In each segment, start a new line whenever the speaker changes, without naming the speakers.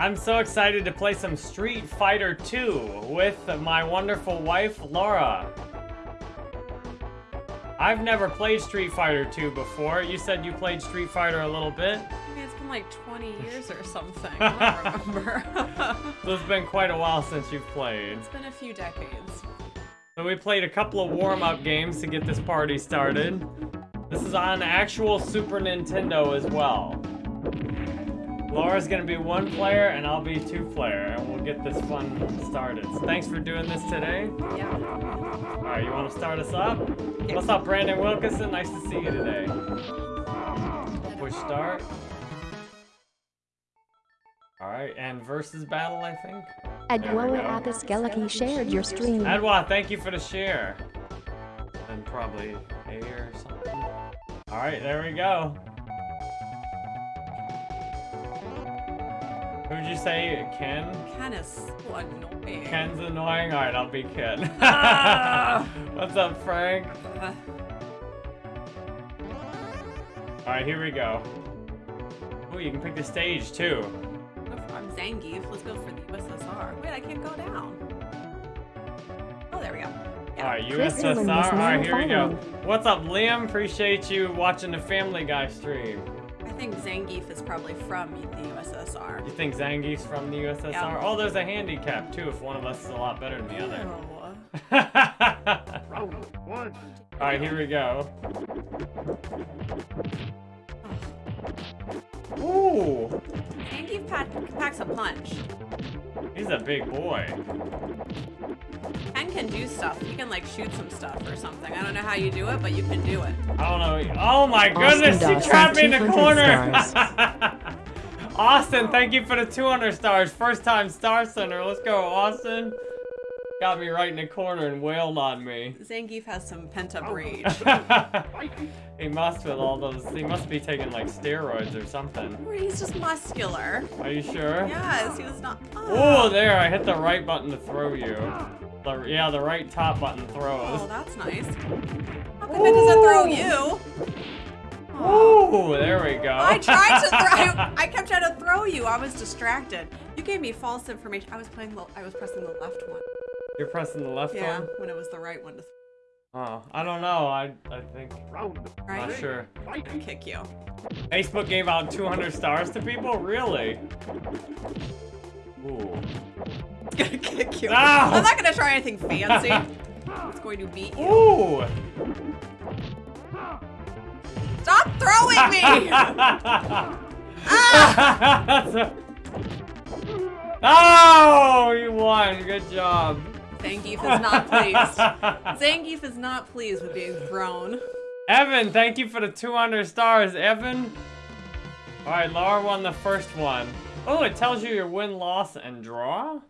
I'm so excited to play some Street Fighter 2 with my wonderful wife, Laura. I've never played Street Fighter 2 before. You said you played Street Fighter a little bit.
Maybe it's been like 20 years or something. I don't remember.
so it's been quite a while since you've played.
It's been a few decades.
So we played a couple of warm-up games to get this party started. This is on actual Super Nintendo as well. Laura's gonna be one player and I'll be two player and we'll get this fun started. So thanks for doing this today.
Yeah.
Alright, you wanna start us up? What's up, Brandon Wilkinson? Nice to see you today. Push start. Alright, and versus battle, I think?
Adwoa Apis shared your stream.
Adwa, thank you for the share. And probably A or something. Alright, there we go. Who'd you say, Ken?
Ken is so annoying.
Ken's annoying? Alright, I'll be Ken.
Ah.
What's up, Frank?
Uh,
Alright, here we go. Oh, you can pick the stage, too.
I'm Zangief. Let's go for the USSR. Wait, I can't go down. Oh, there we go. Yeah.
Alright,
Chris Allen was
USSR. Alright, here we go. What's up, Liam? Appreciate you watching the Family Guy stream.
I think Zangief is probably from the USSR.
You think Zangief's from the USSR?
Yeah.
Oh, there's a handicap, too, if one of us is a lot better than the other.
Oh.
Round one.
Alright, here we go. Oh. Ooh,
Zangief pack, packs a punch.
he's a big boy.
Ken can do stuff. You can like shoot some stuff or something. I don't know how you do it, but you can do it.
I don't know. Oh my
Austin
goodness,
Dawson,
she trapped me in the corner. Austin, thank you for the 200 stars. First time Star Center. Let's go, Austin. Got me right in the corner and wailed on me.
Zangief has some pent up oh. rage.
he must with all those. He must be taking like steroids or something.
He's just muscular.
Are you sure?
Yes, he was not.
Oh, there! I hit the right button to throw you. The, yeah, the right top button throws.
Oh, that's nice. How come it doesn't throw you?
Ooh, there we go.
I tried to throw. I, I kept trying to throw you. I was distracted. You gave me false information. I was playing. The, I was pressing the left one.
You're pressing the left
Yeah,
one.
when it was the right one to
Oh, I don't know. I I think
Round
right.
not sure.
kick you.
Facebook gave out 200 stars to people. Really? Ooh.
It's gonna kick you.
Ow!
I'm not gonna try anything fancy. It's going to beat you.
Ooh.
Stop throwing me! ah!
oh, you won. Good job.
Zangief is not pleased. Zangief is not pleased with being thrown.
Evan, thank you for the 200 stars, Evan. All right, Laura won the first one. Oh, it tells you your win, loss, and draw?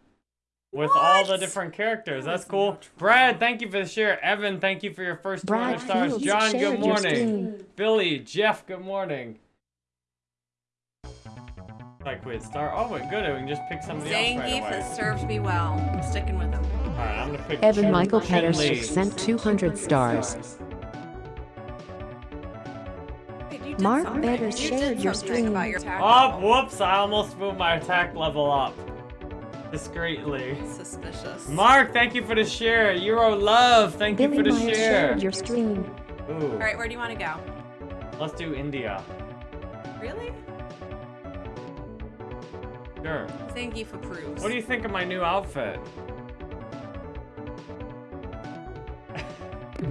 With all the different characters. That's cool. Brad, thank you for the share. Evan, thank you for your first 200
Brad
stars.
Fields
John, good morning. Billy, Jeff, good morning. Like, wait, star. Oh, wait, good. We can just pick somebody else right away.
Zangief has served me well. I'm sticking with him.
All right, I'm gonna pick
Evan
Chun-
Michael
Chun-Li.
Sent 200 stars.
Wait, you did
Mark
something.
Betters
You
shared your stream.
about your attack
Oh, whoops! I almost moved my attack level up. Discreetly.
Suspicious.
Mark, thank you for the share. Euro Love, thank you for the
Myers
share.
shared your stream.
Ooh,
All right, where do you want to go?
let's do India.
Really?
Sure.
Zangief approves.
What do you think of my new outfit?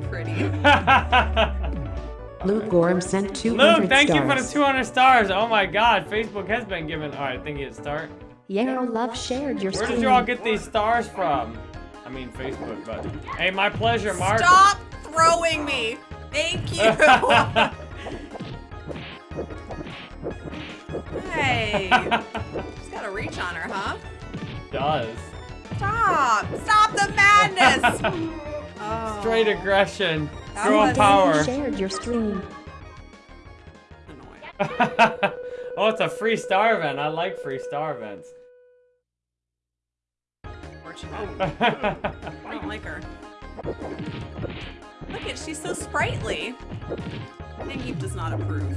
Pretty.
Luke Gorham sent 200
Luke, thank
stars.
you for the 200 stars. Oh my god, Facebook has been given. Alright, thank you. Start.
Yarrow Love shared your
Where
stream.
did you all get these stars from? I mean, Facebook, but. Hey, my pleasure, Mark.
Stop throwing me. Thank you. hey. She's got a reach on her, huh?
Does.
Stop. Stop the madness. Oh.
Straight aggression.
That
Girl
was-
power.
shared your stream.
Oh, it's a free star event. I like free star events.
Fortunate. I don't like her. Look at she's so sprightly. Zangief does not approve.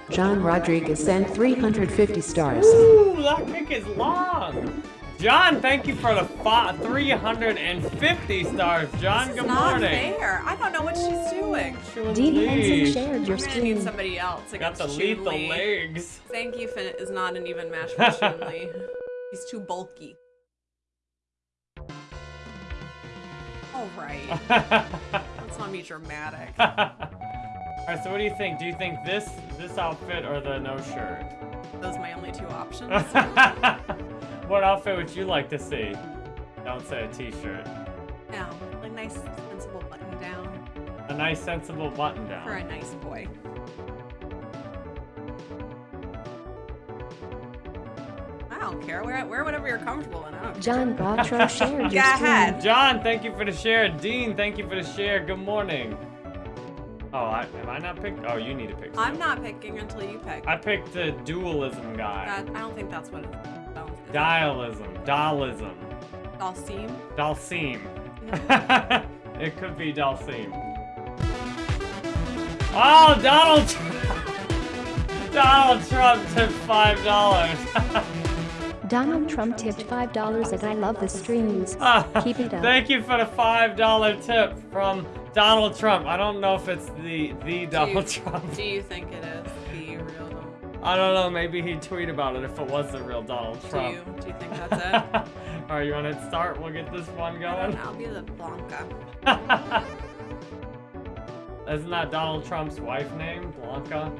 John Rodriguez sent 350 stars.
Ooh, that kick is long. John, thank you for the 350 stars. John,
This
good
is not
morning.
fair. I don't know what she's doing.
Chun
Dean
Li.
Henson shared your
I'm gonna need somebody else
Got
against
the
Chun-Li.
lethal legs.
Zangief is not an even match for Chun-Li. He's too bulky. All right. Let's not be dramatic.
Alright, so what do you think? Do you think this this outfit or the no shirt?
Those are my only two options.
What outfit would you like to see? Don't say a t-shirt.
Yeah, a nice sensible button down
A nice sensible button down.
for a nice boy. I don't care. Wear, wear whatever you're comfortable in. I don't.
John Gautreaux shared
Go
your
ahead.
John, thank you for the share. Dean, thank you for the share. Good morning. Oh, I, am I not picked? Oh, you need to pick.
I'm not picking until you pick.
I picked the dualism guy.
That, I don't think that's what it sounds. is it?
Dialism. Dalism.
Dhalsim?
Dhalsim. it could be Dhalsim. Oh, Donald Trump. Donald Trump tipped five dollars.
Donald Trump tipped $5 and I love the streams. Keep it up.
Thank you for the five dollar tip from Donald Trump. I don't know if it's the the Donald
do you,
Trump.
Do you think it is the real Donald?
I don't know. Maybe he'd tweet about it if it was the real Donald Trump.
Do you, do you think that's it?
All right, you want to start? We'll get this one going.
I'll be the Blanka.
Isn't that Donald Trump's wife name, Blanca?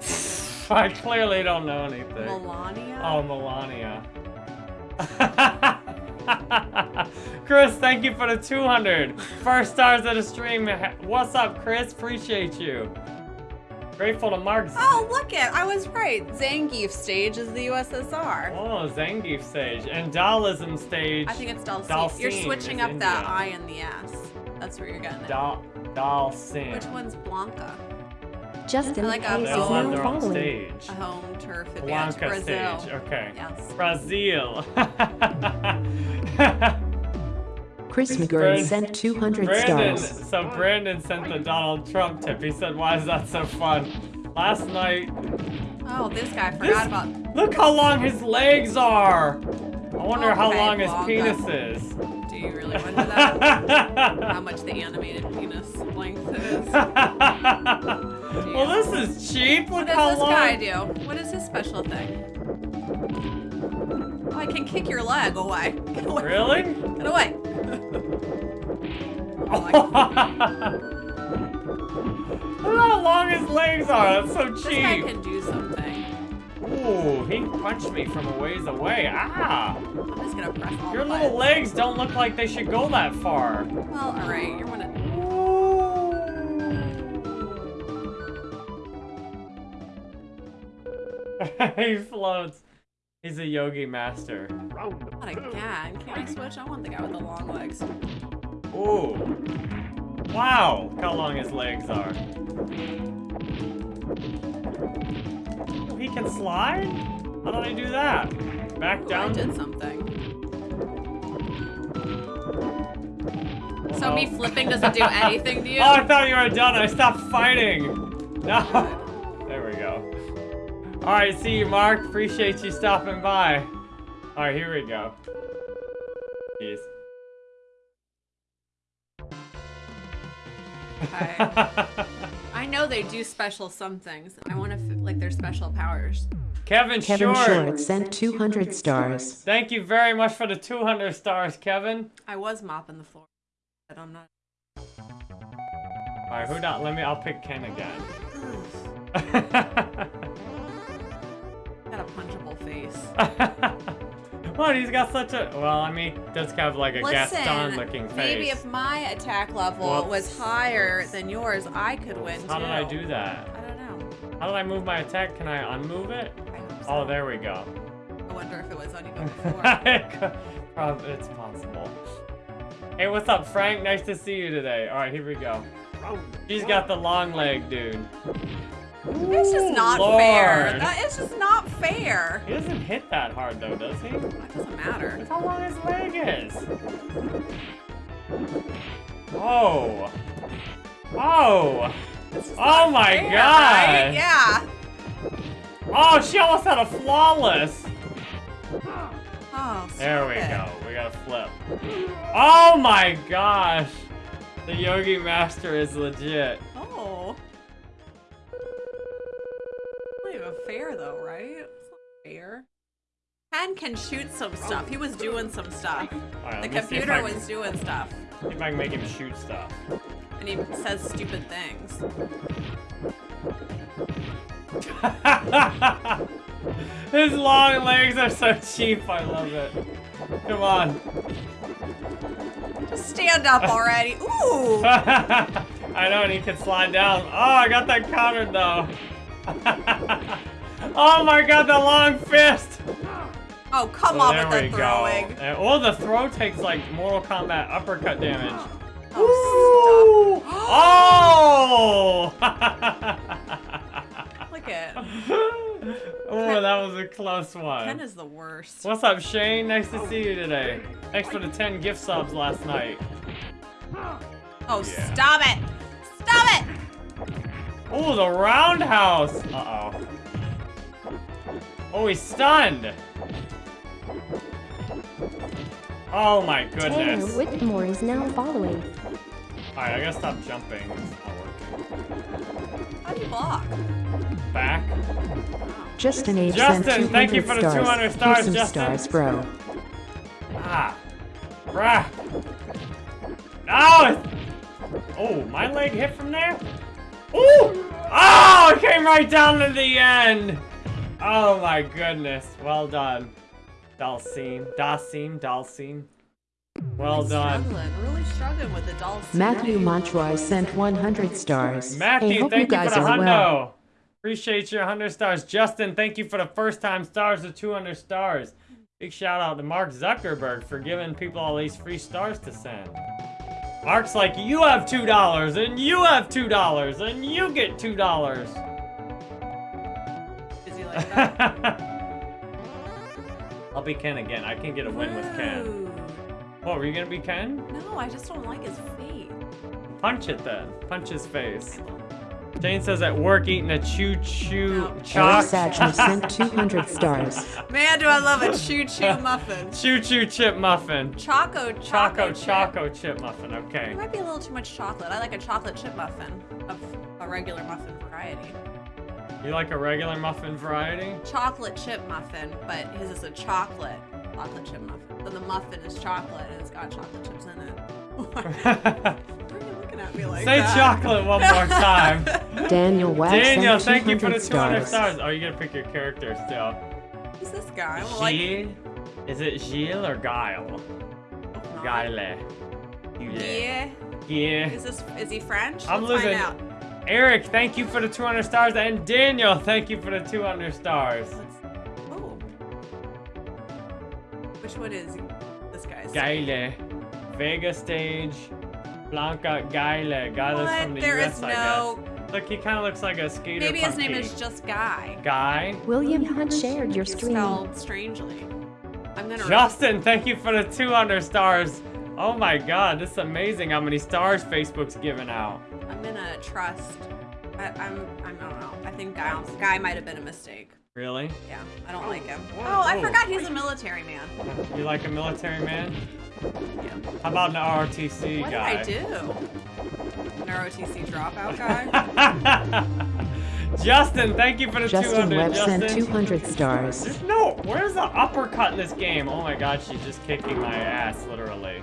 I clearly don't know anything.
Melania?
Oh, Melania. Chris, thank you for the 200. First stars of the stream. What's up, Chris? Appreciate you. Grateful to Mark.
Oh, look it! I was right. Zangief stage is the USSR.
Oh, Zangief stage and Daoism stage.
I think it's Dhalsim.
Dhalsim
You're switching
is
up that
India.
I and the S. That's where you're getting it.
Dal Dhalsim.
Which one's Blanka?
Justin
I like
Hayes
They
is
all have
now
their own
following.
stage.
A home turf advantage.
Blanka
Brazil.
stage. Okay.
Yes.
Brazil.
Chris McGurn sent 200
Brandon,
stars.
so Brandon sent the Donald Trump tip. He said, "Why is that so fun?" Last night,
Oh, this guy
this,
forgot about.
look how long his legs are. I wonder how
Okay,
long his
Blanka.
penis is.
Do you really wonder that? How much the animated penis length is?
well, this is cheap. Look
What does
how
this
long.
guy do? What is his special thing? Oh, I can kick your leg away. Get away.
Really?
Get away. Oh,
Look how long his legs are. That's so
this guy
cheap.
can do something.
Ooh, he punched me from a ways away. Ah!
I'm just gonna press all
Your little legs don't look like they should go that far.
Well, alright, you're one of.
he floats. He's a yogi master.
Not again. Can I switch? I want the guy with the long legs.
Ooh. Wow, how long his legs are. Oh, he can slide? How did I do that? Back
Ooh, I
down?
did something. So me flipping doesn't do anything to you?
Oh, I thought you were done. I stopped fighting. No. There we go. All right, see you, Mark. Appreciate you stopping by. All right, here we go. Jeez.
Okay. I know they do special some things. I want to like their special powers.
Kevin,
Kevin
Short.
Short sent 200 stars.
Thank you very much for the 200 stars, Kevin.
I was mopping the floor, but I'm not.
All right, who not? Let me. I'll pick Ken again.
Got a punchable face.
what? He's got such a. Well, I mean, does have like a Gaston-looking face.
maybe if my attack level was
Whoops.
higher than yours, I could win
How
too.
did I do that?
I don't know.
How did I move my attack? Can I unmove it?
I hope so.
Oh, there we go.
I wonder if it was on you before.
Prob- it's possible. Hey, what's up, Frank? Nice to see you today. All right, here we go. Oh, She's got the long leg, dude.
It's just not
Lord.
fair. That is just not fair.
He doesn't hit that hard, though, does he?
That doesn't matter.
Look how long his leg is. Oh. Oh. Oh my
fair,
God.
right? Yeah.
Oh, she almost had a flawless.
Oh,
There we
stop
go. We got a flip. Oh my gosh. The Yogi Master is legit.
Oh. Not even fair though, right? It's not fair. Ken can shoot some stuff. He was doing some stuff.
Alright,
The
let me see if
computer was doing stuff.
See if I can make him shoot stuff.
And he says stupid things.
His long legs are so cheap. I love it. Come on.
Just stand up already. Ooh!
I know, and he can slide down. Oh, I got that countered though. oh my god, the long fist.
Oh, come
Oh,
on with the throwing.
go. And, oh, the throw takes like Mortal Kombat uppercut damage.
Oh,
Oh!
Look at
oh, that was a close one.
Ken is the worst.
What's up, Shane? Nice to see you today. Thanks for the 10 gift subs last night.
Oh,
Yeah.
stop it! Stop it!
Oh, the roundhouse. Uh-oh. Oh, he's stunned. Oh my
Tanner
goodness.
Whitmore is now following.
Alright, I gotta stop jumping. It's not working.
How do you block?
Back.
Justin H.
Justin,
sent
thank you
200
for the
stars.
200 stars,
Here's some
Justin.
stars, bro.
Ah. Bruh. Oh! Oh, my leg hit from there? Ooh! Oh, it came right down to the end. Oh my goodness. Well done. Dhalsim. Dasim. Dhalsim. Well done.
Struggling, really struggling with the dolls.
Matthew
today.
Montroy sent 100 stars.
Matthew,
hey, hope
thank
you guys
for the
are
hundo.
well.
Appreciate your 100 stars. Justin, thank you for the first time stars of 200 stars. Big shout out to Mark Zuckerberg for giving people all these free stars to send. Mark's like, you have $2, and you have $2, and you get $2.
Is he like that?
I'll be Ken again. I can get a win with Ken. What, were you gonna be Ken?
No, I just don't like his fate.
Punch it then. Punch his face. Jane says at work eating a choo choo
No.
Eric
chalk.
Satchmo sent 200 stars.
Man, do I love a choo-choo muffin.
Choo choo chip muffin.
Choco
Choco
choco chip.
Choco chip muffin,
It
okay.
might be a little too much chocolate. I like a chocolate chip muffin of a regular muffin variety.
You like a regular muffin variety?
Chocolate chip muffin, but his is a chocolate chocolate chip muffin. So the muffin is chocolate and it's got chocolate chips in it. at me like
Say
that?
chocolate one more time.
Daniel Webb
Daniel, thank you for the 200
200 stars.
stars. Oh, you gotta pick your character still.
Who's this guy? Well, like,
Is it Gilles or Guile? Guile.
Yeah.
Yeah.
Is this is he French?
I'm
Let's
losing.
find out.
Eric, thank you for the 200 stars. And Daniel, thank you for the 200 stars.
Let's, oh. Which one is this guy's?
Guile. Vega stage. Blanka Guile. Guy that's
What?
from the
There
US,
is no.
Look, he kind of looks like a skater
Maybe his name
punky.
is just Guy.
Guy.
William Hunt shared your
It's
stream.
spelled strangely. I'm gonna.
Justin, thank you for the 200 stars. Oh my god, this is amazing how many stars Facebook's giving out.
I'm gonna trust. I, I'm. I'm. Don't know. I think Guy. Guy might have been a mistake.
Really?
Yeah. I don't like him.
Whoa,
Oh, I
oh.
forgot he's a military man.
You like a military man?
Yeah.
How about an ROTC
What
guy?
did I do? An ROTC dropout guy.
Justin, thank you for the
Justin
200.
Webb
Justin.
sent 200 stars.
There's no, where's the uppercut in this game? Oh my god, she's just kicking my ass, literally.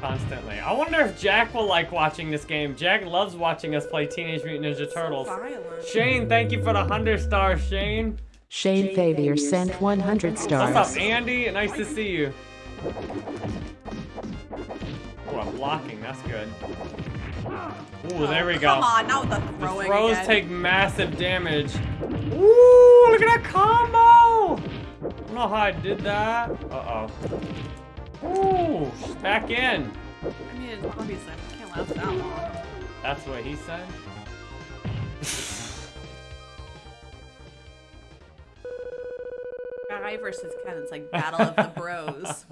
Constantly. I wonder if Jack will like watching this game. Jack loves watching us play Teenage Mutant Ninja Turtles.
Violent.
Shane, thank you for the 100 stars, Shane.
Shane Favier sent 100 stars.
What's
stars.
up, Andy? Nice to see you. Oh, I'm blocking. That's good. Ooh, oh, there we
Oh,
go.
Come on, not with the
The
throwing
throws
again.
take massive damage. Ooh, look at that combo! I don't know how I did that. Uh-oh. Ooh, back in.
I mean, obviously, I can't last that long.
That's what he said.
Guy versus Ken. It's like battle of the bros.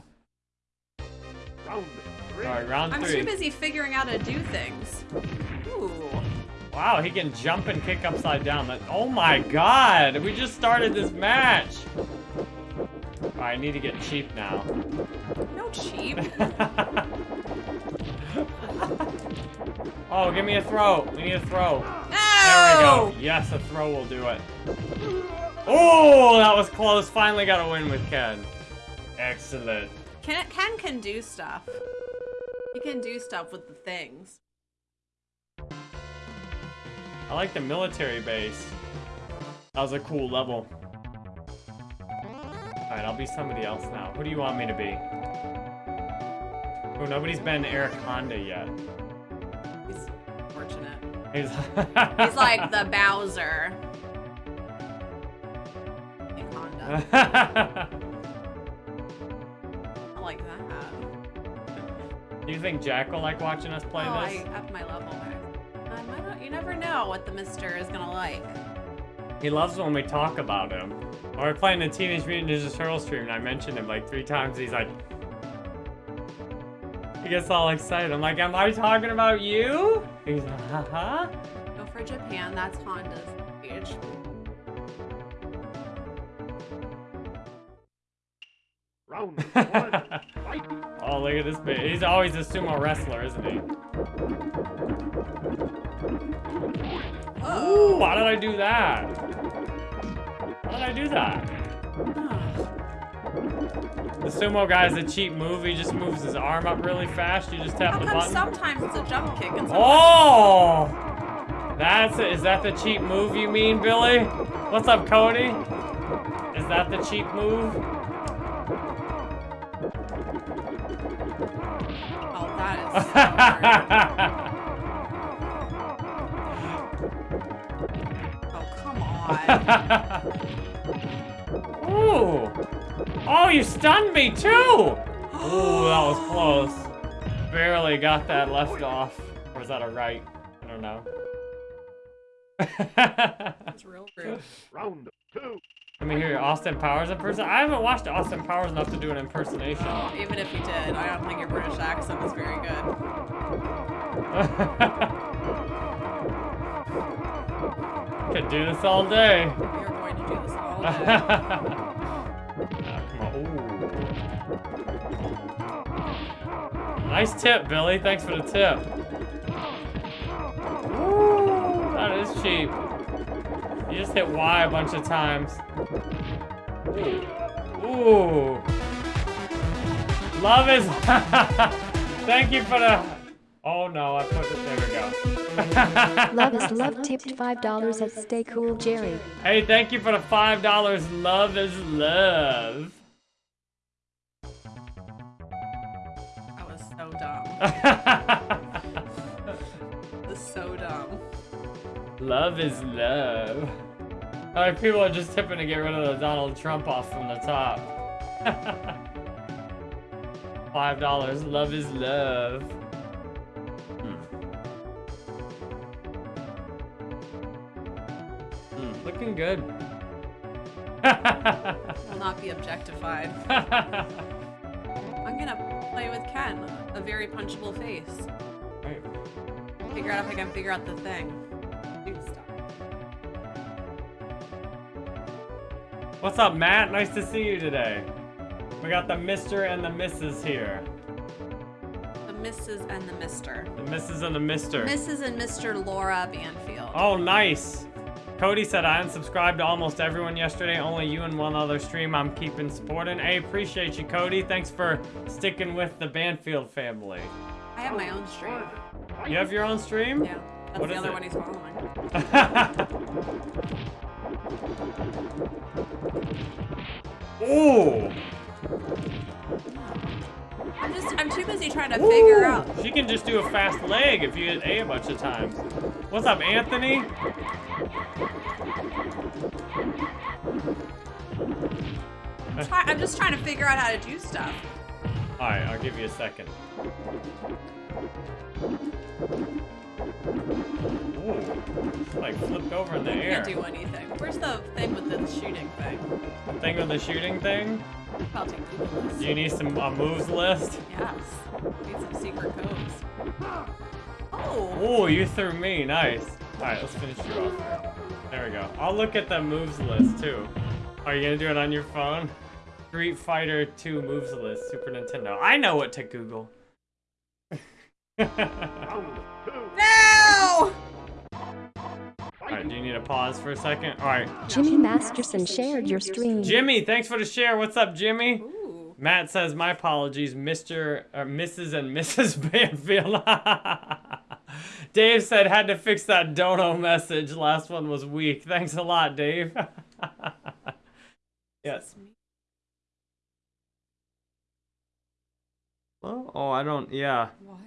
Alright, round
I'm
three.
too busy figuring out how to do things. Ooh.
Wow, he can jump and kick upside down. That, oh my god! We just started this match! Alright, I need to get cheap now.
No cheap.
oh, give me a throw. We need a throw.
No!
There we go. Yes, a throw will do it. Oh, that was close. Finally got a win with Ken. Excellent.
Ken, Ken can do stuff. He can do stuff with the things.
I like the military base. That was a cool level. Alright, I'll be somebody else now. Who do you want me to be? Oh, nobody's been Eric Honda yet.
He's fortunate.
He's,
He's like the Bowser. Honda.
do you think Jack will like watching us play
oh,
this?
I upped my level back. Um, I don't, you never know what the Mister is gonna like.
He loves when we talk about him. When we're playing the Teenage Mutant Ninja Turtle stream, and I mentioned him like three times. He's like, he gets all excited. I'm like, am I talking about you? He's like, haha.
Go for Japan. That's Honda's age.
Round one. Fight.
oh, look at this bit. He's always a sumo wrestler, isn't he? Oh. Ooh, why did I do that? Why did I do that? The sumo guy's a cheap move. He just moves his arm up really fast. You just tap
How
the
come
button.
sometimes it's a jump kick and sometimes
Oh! That's it. Is that the cheap move you mean, Billy? What's up, Cody? Is that the cheap move?
That is so hard. Oh, come on.
Ooh! Oh, you stunned me too! Ooh, that was close. Barely got that left off. Or is that a right? I don't know.
That's real rude.
Round two.
Let me hear your Austin Powers impersonation. I haven't watched Austin Powers enough to do an impersonation.
Even if you did, I don't think your British accent is very good.
Could do this all day.
You're going to do this all day.
Ah, come on. Ooh. Nice tip, Billy. Thanks for the tip. Ooh, that is cheap. You just hit Y a bunch of times. Ooh. Love is. Thank you for the. Oh no, I put it. There we go.
Love is love tipped $5 at Stay Cool Jerry.
Hey, thank you for the five dollars. Love is love.
That was so dumb.
love is love. Alright, people are just tipping to get rid of the Donald Trump off from the top. Five dollars. Love is love. Hmm. Hmm, Looking good.
Will not be objectified. I'm gonna play with Ken. A very punchable face.
Right.
Figure out if I can figure out the thing.
What's up, Matt? Nice to see you today. We got the Mr. and the Mrs. here.
The Mrs. and the Mister.
The Mrs. and the Mr.
Mrs. and Mr. Laura Banfield.
Oh, nice. Cody said I unsubscribed to almost everyone yesterday. Only you and one other stream I'm keeping supporting. Hey, appreciate you, Cody. Thanks for sticking with the Banfield family.
I have my own stream.
You have your own stream?
Yeah. That's
What
the other
it?
one he's following.
Ooh.
I'm just I'm too busy trying to figure out.
She can just do a fast leg if you hit A a bunch of times. What's up, Anthony?
Try- I'm just trying to figure out how to do stuff.
Alright, I'll give you a second. Ooh, like flipped over in the air.
can't do anything. Where's the thing with the shooting thing?
The thing with the shooting thing?
I'll take this.
Do you need some a moves list?
Yes. Need some secret codes. Oh.
Oh, you threw me. Nice. All right, let's finish you off. There we go. I'll look at the moves list too. Are you gonna do it on your phone? Street Fighter 2 moves list, Super Nintendo. I know what to Google.
Round.
No!
Alright, do you need a pause for a second? Alright.
Jimmy Masterson shared your stream.
Jimmy, thanks for the share. What's up, Jimmy?
Ooh.
Matt says, my apologies, Mr. or Mrs. and Mrs. Banfield. Dave said, had to fix that dono message. Last one was weak. Thanks a lot, Dave. yes. Well, oh, I don't, yeah.
What?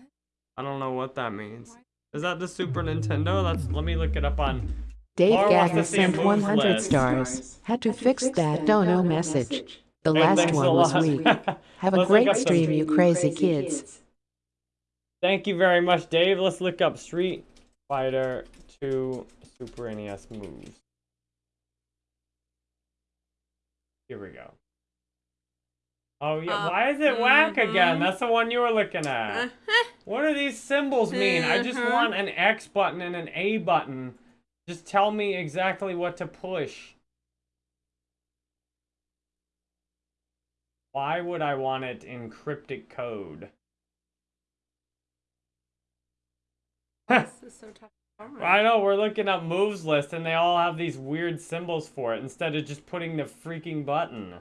I don't know what that means. Is that the Super Nintendo? That's, let me look it up on,
Dave
Laura wants to
Gagner sent 100
list.
stars. Had to fix that dono message. The
Hey,
last one was weak. Have a great stream, you crazy kids.
Thank you very much, Dave. Let's look up Street Fighter 2 Super NES moves. Here we go. Oh yeah,
Uh,
why is it whack again?
mhm.
That's the one you were looking at.
Uh-huh.
What do these symbols mean? I just
Mhm.
want an X button and an A button. Just tell me exactly what to push. Why would I want it in cryptic code?
This is so tough. to.
I know, we're looking up moves list and they all have these weird symbols for it instead of just putting the freaking button.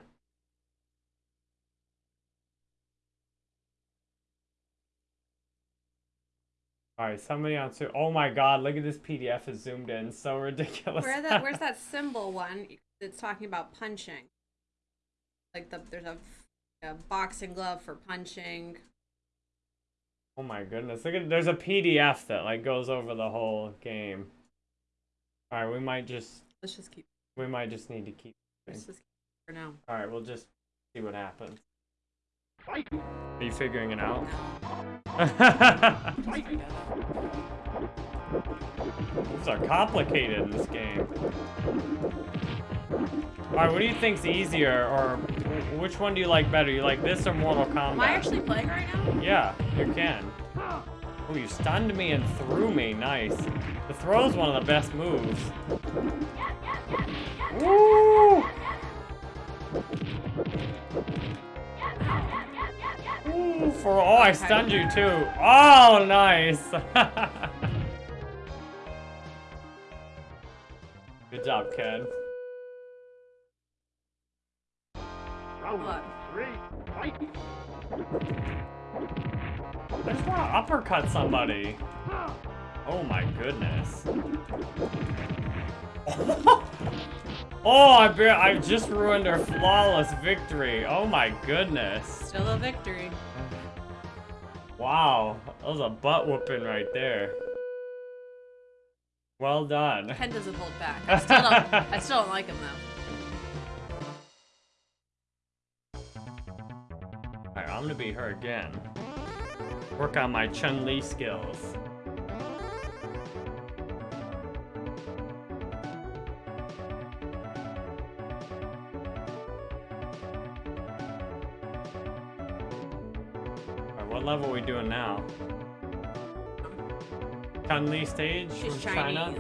Alright, somebody on Su- Oh my god, look at this PDF is zoomed in. So ridiculous.
Where that? Where's that symbol one? It's talking about punching. Like the there's a, a boxing glove for punching.
oh my goodness. Look at there's a PDF that like goes over the whole game. Alright, we might just
Let's just keep.
we might just need to keep
Let's just keep for now.
Alright, we'll just see what happens. Are you figuring it out? Moves are complicated in this game. Alright, what do you think's easier, or which one do you like better? You like this or Mortal Kombat?
Am I actually playing right now?
Yeah, you can. Oh, you stunned me and threw me. Nice. The throw's one of the best moves. Woo! For oh, I stunned you too. Oh, nice. Good job, Ken.
Round three. Fight.
I just want to uppercut somebody. Oh my goodness. oh, I bet I just ruined her flawless victory. Oh my goodness.
Still a victory.
Wow, that was a butt whooping right there. Well done.
Ken doesn't hold back. I still don't. I still don't like him though.
Alright, I'm gonna be her again. Work on my Chun Li skills. Level are we doing now? Chun Li stage
She's
from China?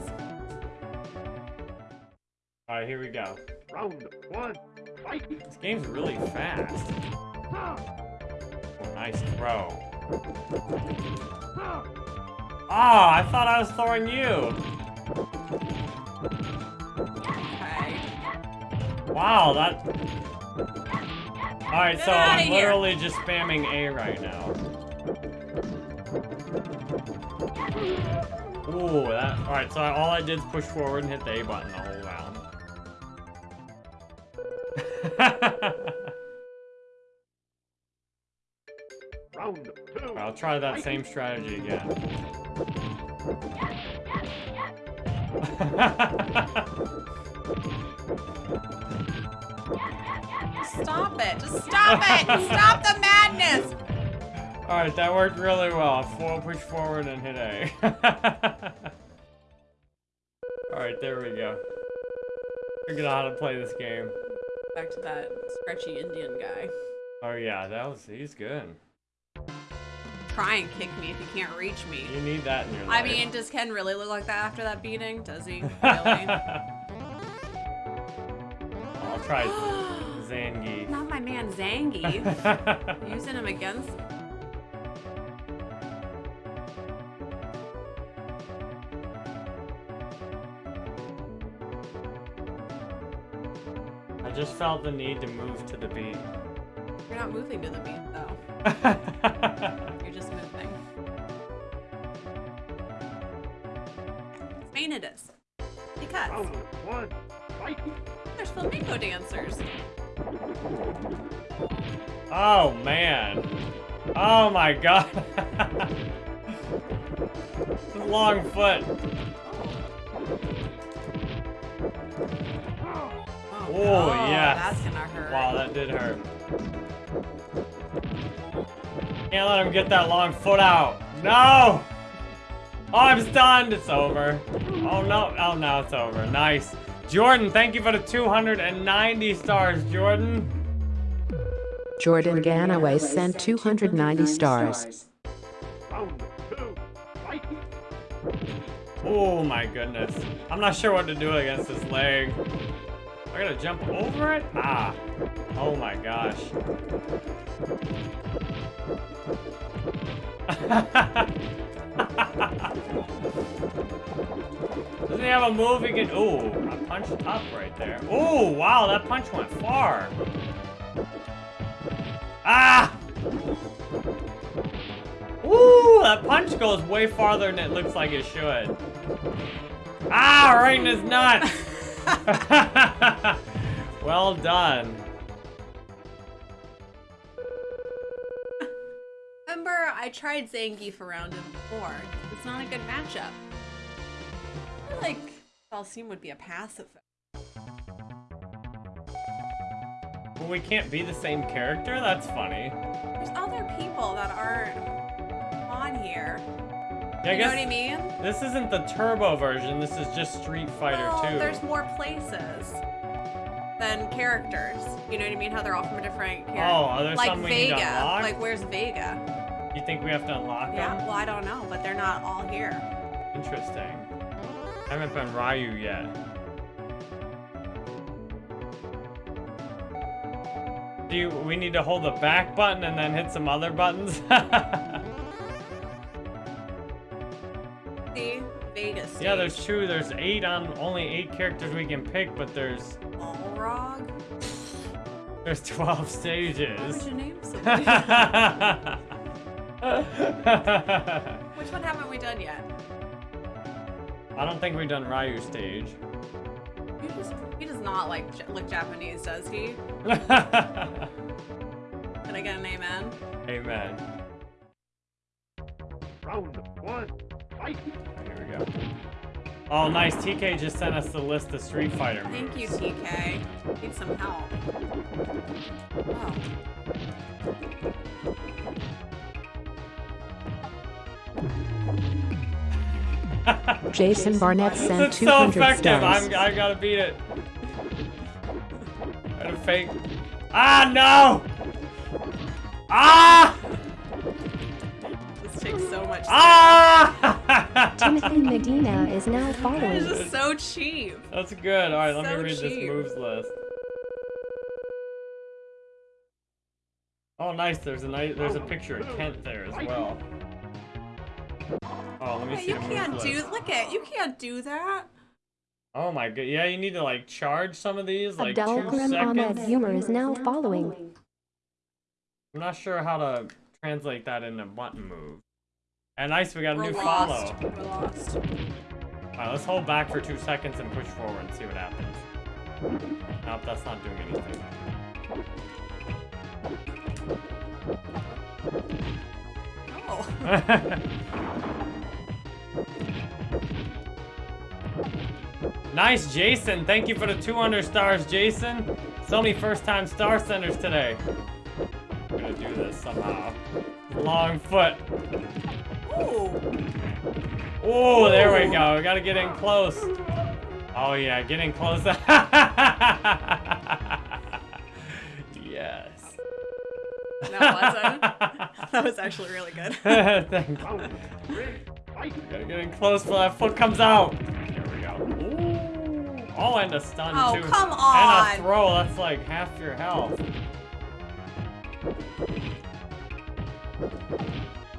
Alright, here we go.
Round one. Fight.
This game's really fast. Nice throw. Oh, I thought I was throwing you.
Okay.
Wow, that. Alright, so I'm
here.
literally just spamming A right now. Ooh, that. Alright, so all I did is push forward and hit the A button the whole round.
Round two.
I'll try that same strategy again.
Stop it! Just stop it! Stop the madness!
Alright, that worked really well. Full push forward and hit A. Alright, there we go. Figured out how to play this game.
Back to that stretchy Indian guy.
Oh yeah, that was he's good.
Try and kick me if you can't reach me.
You need that in your life.
I mean, does Ken really look like that after that beating? Does he? Really?
I'll try Zangi.
Not my man Zangy. Using him against.
Just felt the need to move to the beat.
You're not moving to the beat though. You're just moving. Spain oh, it is. Because
Round one. Fight.
there's flamenco dancers.
oh man. Oh my god. Long foot. Oh, oh, yes.
That's gonna hurt.
Wow, that did hurt. Can't let him get that long foot out. No! Oh, I'm stunned. It's over. Oh, no. Oh, now it's over. Nice. Jordan, thank you for the 290 stars, Jordan.
Jordan Ganaway sent 290 stars.
Round
Oh my goodness. I'm not sure what to do against this leg. I gotta jump over it? Ah. Oh my gosh. Doesn't he have a move he can... Ooh, I punched up right there. Ooh, wow, that punch went far. Ah! Ooh, that punch goes way farther than it looks like it should. Ah, right in his nuts. well done.
Remember, I tried Zangief around him before. It's not a good matchup. I feel like Dhalsim would be a pacifist.
Well, we can't be the same character? That's funny.
There's other people that aren't on here.
Yeah, I
you know what I mean?
this isn't the turbo version. This is just Street Fighter
well,
2.
there's more places than characters. You know what I mean? How they're all from a different character.
Oh, are there
like
some we need to
Vega.
unlock?
Like where's Vega?
You think we have to unlock them?
Yeah.
them?
Well, I don't know, but they're not all here.
Interesting. I haven't been Ryu yet. Do you, we need to hold the back button and then hit some other buttons? yeah, there's two. There's eight on only eight characters we can pick, but there's
Balrog.
there's 12
Why would
stages.
you name something? Which one haven't we done yet?
I don't think we've done Ryu stage.
He, just, he does not like look Japanese, does he? Can I get an amen?
Amen.
Round one. Fight.
Here we go. Oh, nice. TK just sent us the list of Street Fighter moves.
Thank you, TK. Need some help. Oh.
Jason Barnett sent
It's so
200
effective.
stars.
I'm, I gotta beat it. Gotta fake. Ah, no! Ah!
This takes so much. time.
Ah!
Timothy Medina is now following.
This is so cheap.
That's good. All right, let
So
me read this moves list. Oh, nice. There's a nice. There's a picture of Kent there as well. Oh, let me
Yeah,
see
you can't do.
list.
Look at you can't do that.
Oh my god. Yeah, you need to like charge some of these like two
Abdelkrim Ahmed
seconds.
Humor is now following.
I'm not sure how to translate that into button move. And nice, we got a
We're
new
lost.
follow.
We're lost.
Alright, let's hold back for two seconds and push forward and see what happens. Nope, that's not doing anything.
Oh.
nice, Jason. Thank you for the 200 stars, Jason. So many first-time star centers today. I'm gonna do this somehow. Long foot. Oh, there we go. We gotta get in close. Oh, Oh yeah, getting close. yes.
That wasn't. that was actually really good.
Thank you.
Round three, fight!
Gotta get in close before that foot comes out. There we go. Ooh. Oh, and a stun
Oh,
too.
come on.
And a throw. That's like half your health.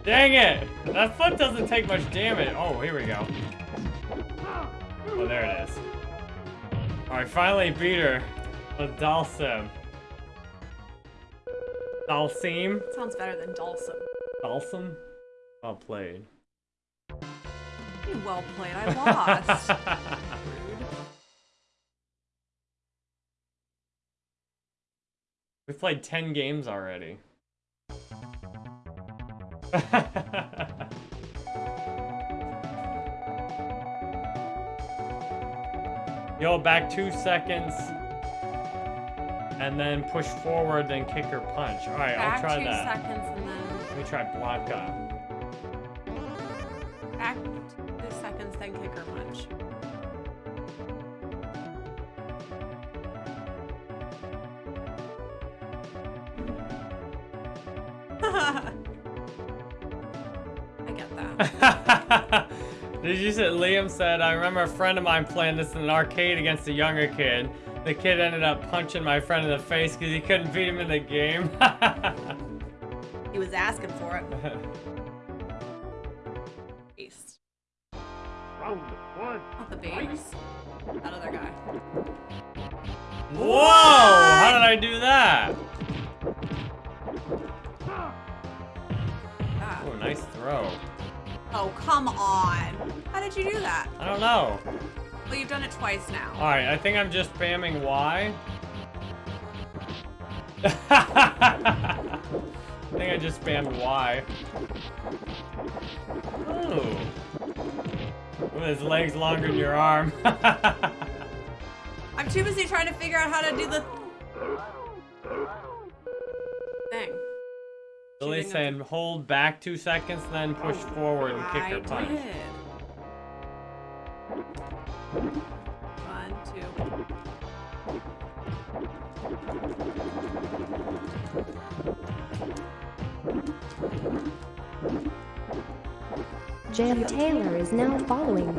Dang it! That foot doesn't take much damage. Oh, here we go. Oh, there it is. Alright, finally beat her with Dhalsim. Dhalsim?
Sounds better than Dulcim.
Dhalsim? Well played.
Well played. I lost.
We've played 10 games already. Yo, back two seconds. And then push forward, then kick or punch. Alright, I'll try
two
that.
seconds and then
Let me try Blanka.
back
Did you say Liam said, I remember a friend of mine playing this in an arcade against a younger kid. The kid ended up punching my friend in the face because he couldn't beat him in the game.
He was asking for it. twice now.
Alright, I think I'm just spamming Y. I think I just spammed Y. Ooh. With his legs longer than your arm.
I'm too busy trying to figure out how to do the thing. Shooting
saying hold back two seconds, then push forward and kick
I
or punch.
did.
Jam Taylor is now following.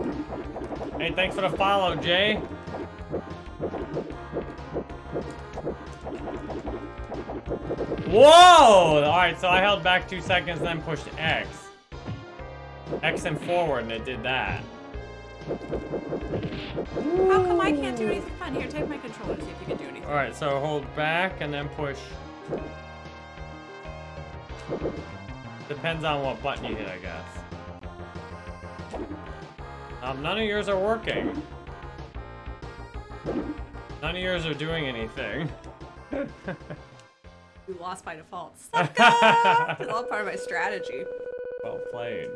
Hey, thanks for the follow, Jay. Whoa! Alright, so I held back two seconds, then pushed X. X and forward, and it did that.
How come I can't do anything fun? Here, take my controller, see if you can do anything.
Alright, so hold back and then push. Depends on what button you hit, I guess. Um, none of yours are working. None of yours are doing anything.
You lost by default. Sucka! It's all part of my strategy.
well played.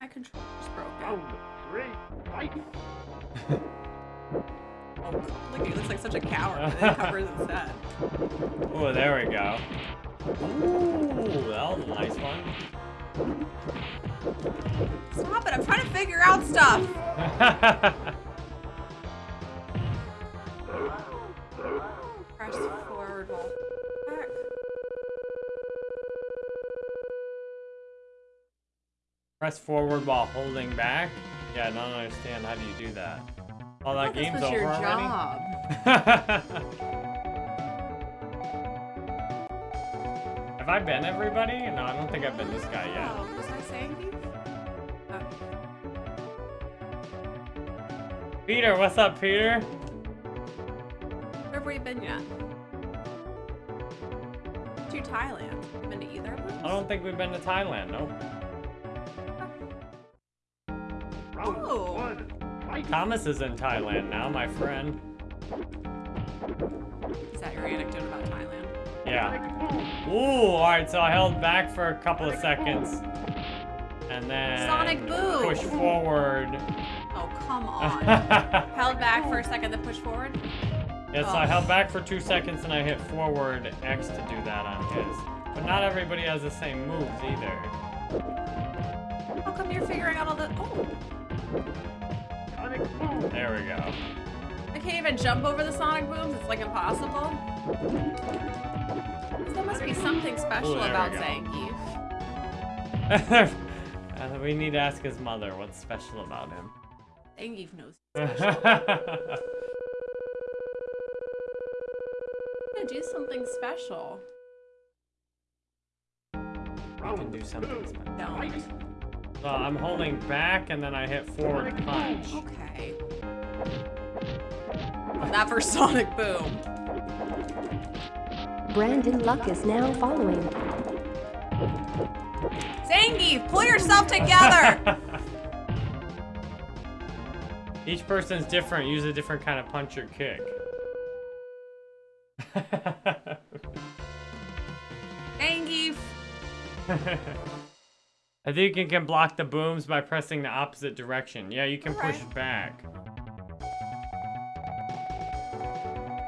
My controller's broken.
round three, fight!
Oh, look, he looks like such a coward. And then covers his head.
Oh, there we go. Ooh, that was a nice one.
Stop it! I'm trying to figure out stuff. Press forward while back.
Press forward while holding back? Yeah, I don't understand. How do you do that? Oh, that
I thought this
game's
was
over
your
already?
job.
Have I been everybody? No, I don't think I've been this guy yet.
Oh, Saying? Oh.
Peter, what's up, Peter?
Where have we been yet? To Thailand. Been to either of them?
I don't think we've been to Thailand, nope.
Oh.
Thomas is in Thailand now, my friend.
Is that your anecdote about Thailand?
Yeah. Ooh, alright, so I held back for a couple of seconds. And then
Sonic Boom!
push forward.
Oh, come on. Held back for a second, then push forward?
Yeah, so I held back for two seconds and I hit forward X to do that on his. But not everybody has the same moves either.
How come you're figuring out all the... Oh,
Sonic Boom.
There we go.
I can't even jump over the sonic booms. It's like impossible. There must be something special
Ooh,
about. Zangief.
Uh, we need to ask his mother what's special about him.
Zangief knows.
Can
I'm gonna do something special.
Round
do something special.
Don't.
So I'm holding back and then I hit forward punch.
Okay. That for Sonic Boom.
Brandon Luck is now following.
Zangief, pull yourself together!
Each person's different. Use a different kind of punch or kick.
Zangief!
I think you can block the booms by pressing the opposite direction. Yeah, you can push
Alright.
back.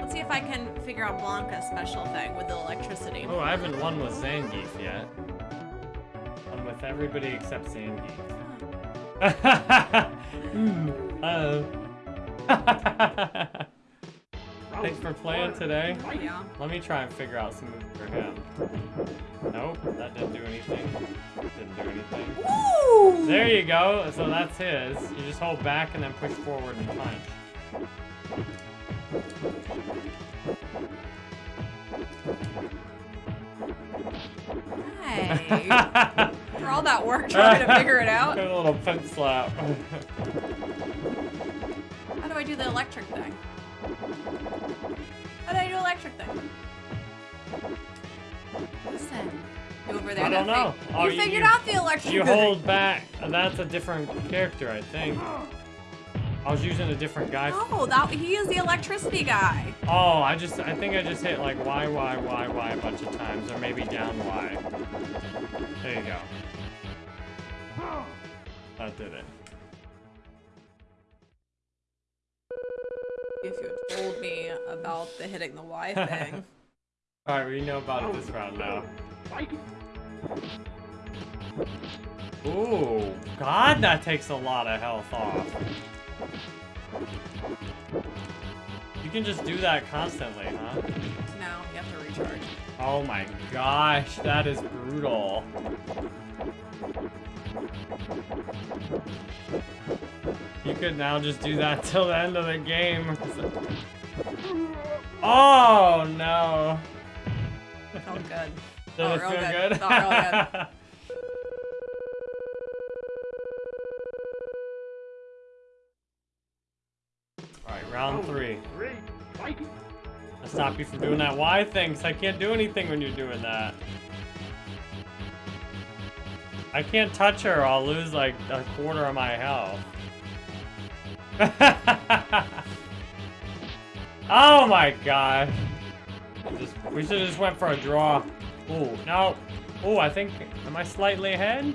Let's see if I can figure out Blanka's special thing with the electricity.
Oh, I haven't won with Zangief yet. With everybody except Zangief. Hmm, uh. Thanks for playing today.
Yeah.
Let me try and figure out some moves for him. Nope, that didn't do anything. Didn't do anything.
Woo!
There you go. So that's his. You just hold back and then push forward and punch.
Hey. All that work trying to figure it out.
A little pimp slap.
How do I do the electric thing? How do I do electric thing? Listen. You over there.
I don't know. Oh,
you
you-
figured
you-
out the electric
you
thing.
hold back. That's a different character, I think. I was using a different guy.
No, that he is the electricity guy.
Oh, I just, I think I just hit like Y, Y, Y, Y a bunch of times, or maybe down Y. There you go. That did it.
If you had told me about the hitting the Y thing.
Alright, we know about it this round now. Ooh, God, that takes a lot of health off. You can just do that constantly, huh?
no, you have to recharge.
Oh my gosh, that is brutal. You could now just do that till the end of the game. Oh no.
Felt good.
Did
Felt
it
real
feel
good.
good?
Felt real good.
Alright, round oh,
three. Three.
I'll stop you from doing that Y thing, 'cause I can't do anything when you're doing that. I can't touch her, I'll lose like a quarter of my health. oh my god. Just, we should have just went for a draw. Ooh, no. Ooh, I think, am I slightly ahead?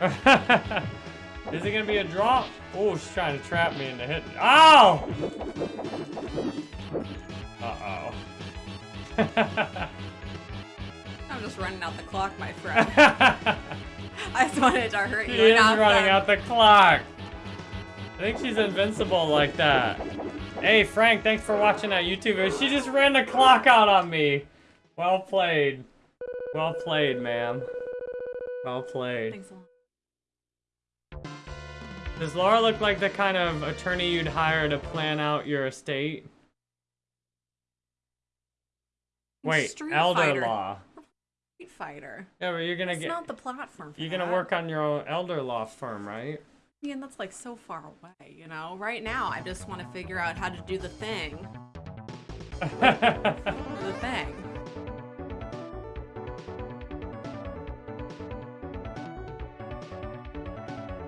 Is it gonna be a draw? Oh, she's trying to trap me into hitting. Oh! Uh-oh.
I'm just running out the clock, my friend. I just wanted to hurt
she
you.
is
enough
running out the clock. I think she's invincible like that. Hey, Frank, thanks for watching that YouTube video. She just ran the clock out on me. Well played. Well played, ma'am. Well played.
Thanks a lot.
Does Laura look like the kind of attorney you'd hire to plan out your estate? Wait,
Street
elder
Fighter.
law.
Street Fighter.
Yeah, but you're gonna
It's
get
not the platform for
you're gonna
that.
work on your own elder law firm, right?
Yeah, mean, that's like so far away, you know? Right now, I just want to figure out how to do the thing. The thing.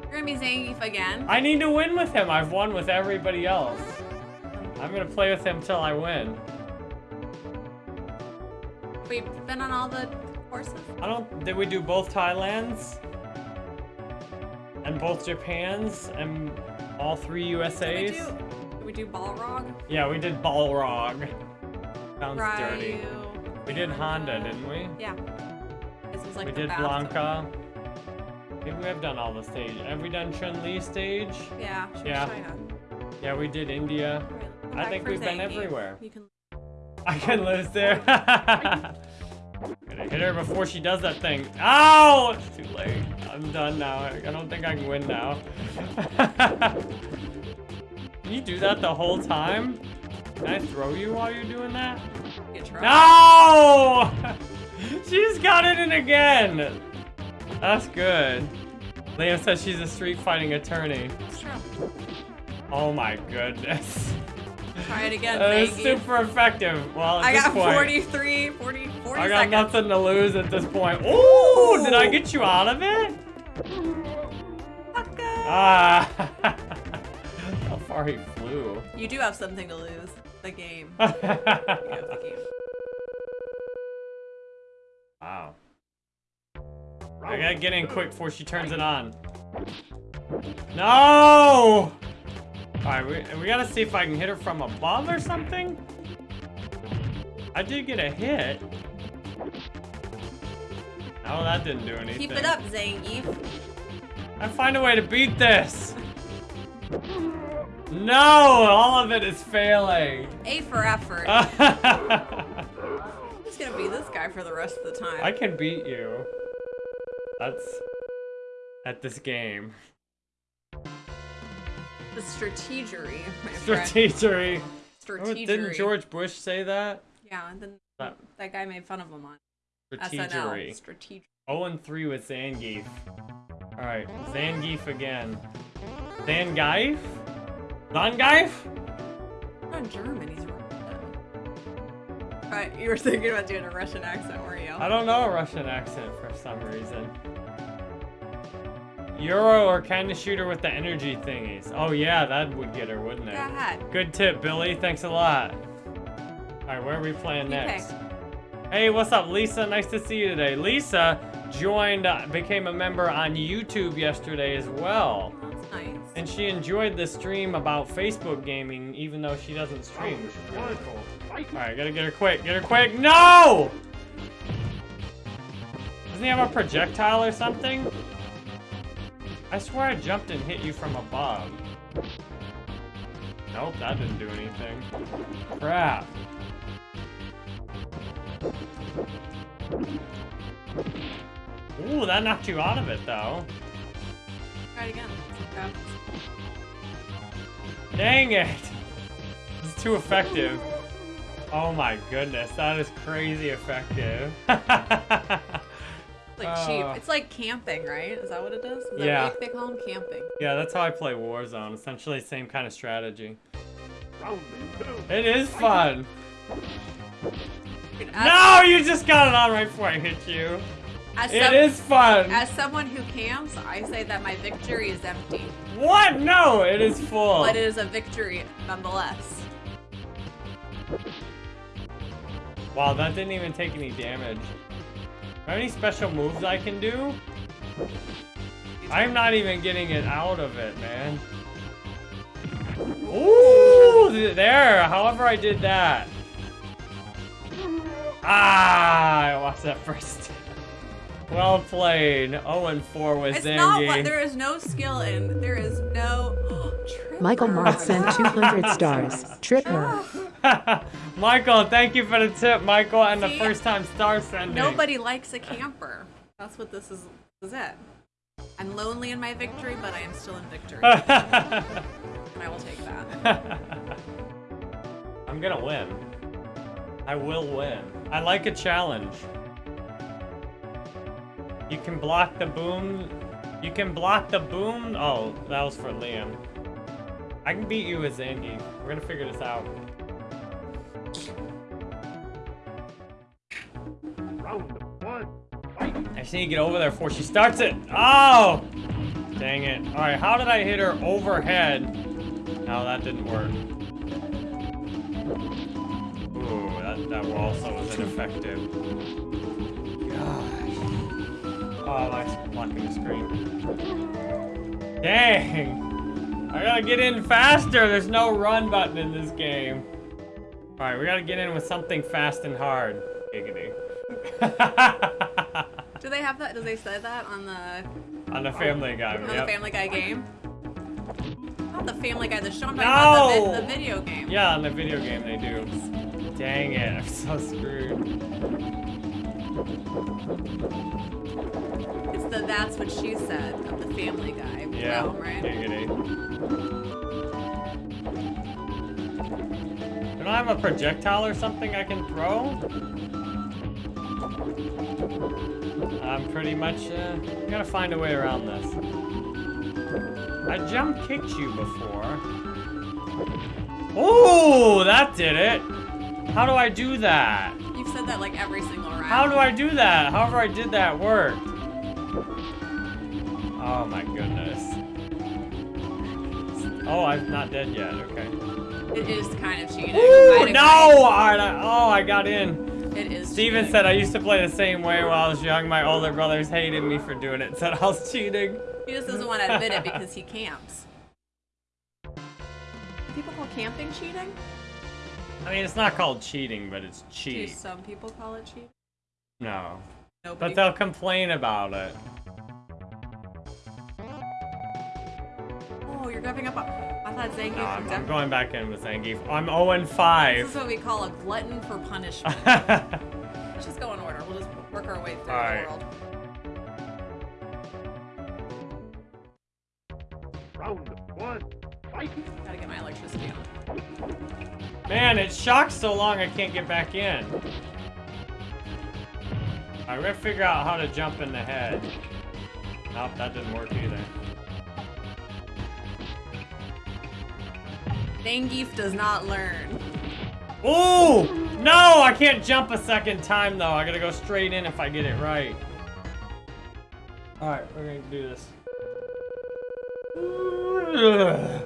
You're gonna be Zangief again?
I need to win with him. I've won with everybody else. I'm gonna play with him till I win.
We've been on all the courses?
I don't. Did we do both Thailands? And both Japans and all three
Did we do, did we do Balrog?
Yeah, we did Balrog. Sounds dirty.
Ryu,
We did Honda, didn't we?
Yeah. This was like
we did. Blanka. Maybe we have done all the stage. Have we done Chun-Li stage?
Yeah.
Yeah.
China.
Yeah, we did India. I think we've been everywhere.
You can.
I can lose there. Gonna hit her before she does that thing. Ow! It's too late. I'm done now. I I don't think I can win now. can you do that the whole time? Can I throw you while you're doing that?
Get trouble.
No! she's got it in again. That's good. Liam says she's a street fighting attorney.
It's.
Oh my goodness.
Try it again,
is
Zangief.
super effective. Well,
I got
point,
43, 40, 40
I got
seconds.
nothing to lose at this point. Ooh, did I get you out of it? Ah. How far he flew.
You do have something to lose. The game. You have the game.
wow. I gotta get in quick before she turns it on. No! Alright, we, we gotta see if I can hit her from above or something. I did get a hit. Oh, that didn't do anything.
Keep it up, Zangief.
I find a way to beat this. No, all of it is failing.
A for effort. I'm just gonna be this guy for the rest of the time.
I can beat you. That's at this game.
The strategery, my friend.
Strategery. Oh, Didn't George Bush say that?
Yeah, and then
That-
that guy made fun of him on SNL.
Strategery.
Strategery.
0 and 3 with Zangief. Alright, Zangief again. Zangief? Zangief?
Not German, he's Russian. Right, you were thinking about doing a Russian accent, were you?
I don't know a Russian accent for some reason. Euro or kind of shoot her with the energy thingies. Oh yeah, that would get her, wouldn't it?
Go ahead.
Good tip, Billy. Thanks a lot. Alright, where are we playing
You
next?
pick.
Hey, what's up, Lisa? Nice to see you today. Lisa joined, uh, became a member on YouTube yesterday as well.
Oh, that's nice.
And she enjoyed the stream about Facebook gaming, even though she doesn't stream, which is really cool. Alright, gotta get her quick. Get her quick. No! Doesn't he have a projectile or something? I swear I jumped and hit you from above. Nope, that didn't do anything. Crap. Ooh, that knocked you out of it, though.
Try it again.
Dang it! It's too effective. Oh my goodness, that is crazy effective.
It's like cheap.
Oh.
It's like camping, right? Is that what it is? Is that
Yeah.
they call them camping?
yeah, that's how I play Warzone. Essentially, same kind of strategy. It is fun. No, you just got it on right before I hit you.
As,
It
some-
is fun.
as someone who camps, I say that my victory is empty,
What? No, it is full.
but it is a victory nonetheless.
Wow, that didn't even take any damage. Are there any special moves I can do? I'm not even getting it out of it, man. Ooh, there. However I did that. Ah, I lost that first. Well played. 0 and 4 with
It's not what there is no skill in. There is no. Tripper.
Michael Mark sent 200 stars. Tripper.
Michael, thank you for the tip, Michael, and the first time star sending.
Nobody likes a camper. That's what this is. This is it. I'm lonely in my victory, but I am still in victory, and I will take that.
I'm gonna win. I will win. I like a challenge. You can block the boom. You can block the boom. Oh, that was for Liam. I can beat you with Zangy. We're gonna figure this out. I just need to get over there before she starts it. Oh! Dang it. Alright, how did I hit her overhead? No, that didn't work. Ooh, that, that also was ineffective. Gosh. Oh, that's blocking the screen. Dang! I gotta get in faster! There's no run button in this game. Alright, we gotta get in with something fast and hard. Giggity.
Do they have that? Do they say that on the
On the Family Guy.
on
yep.
the Family Guy game? Not the Family Guy, the show. I'm talking about the,
No!
the video game.
Yeah, on the video game they do. Dang it, I'm so screwed.
It's the That's What She Said of the Family Guy
Yeah,
realm, right?
giggity. Don't I have a projectile or something I can throw? I'm pretty much, uh, gotta find a way around this. I jump kicked you before. Oh, that did it. How do I do that?
You've said that like every single round.
How do I do that? However I did that worked. Oh my goodness. Oh, I'm not dead yet. Okay.
It is kind of cheating.
Ooh, no! Alright, oh, I got in.
Agree. It is.
Steven
cheating.
said I used to play the same way when I was young. My older brothers hated me for doing it. Said I was cheating.
He just doesn't want to admit it because he camps. People call camping cheating?
I mean, it's not called cheating, but it's
Do some people call it cheating?
No.
Nobody.
But they'll complain about it.
Oh, you're giving up. On... I thought Zangief
No, I'm,
was
I'm going back in with Zangief. I'm 0 and
This is what we call a glutton for punishment. Let's just go in order. We'll just work our way through
Alright.
the world.
Round one. Fight.
Gotta get my electricity on.
Man, it shocks so long I can't get back in. Alright, we're gonna figure out how to jump in the head. Nope, that didn't work either.
Zangief does not learn.
Ooh! No! I can't jump a second time though. I gotta go straight in if I get it right. Alright, we're gonna do this.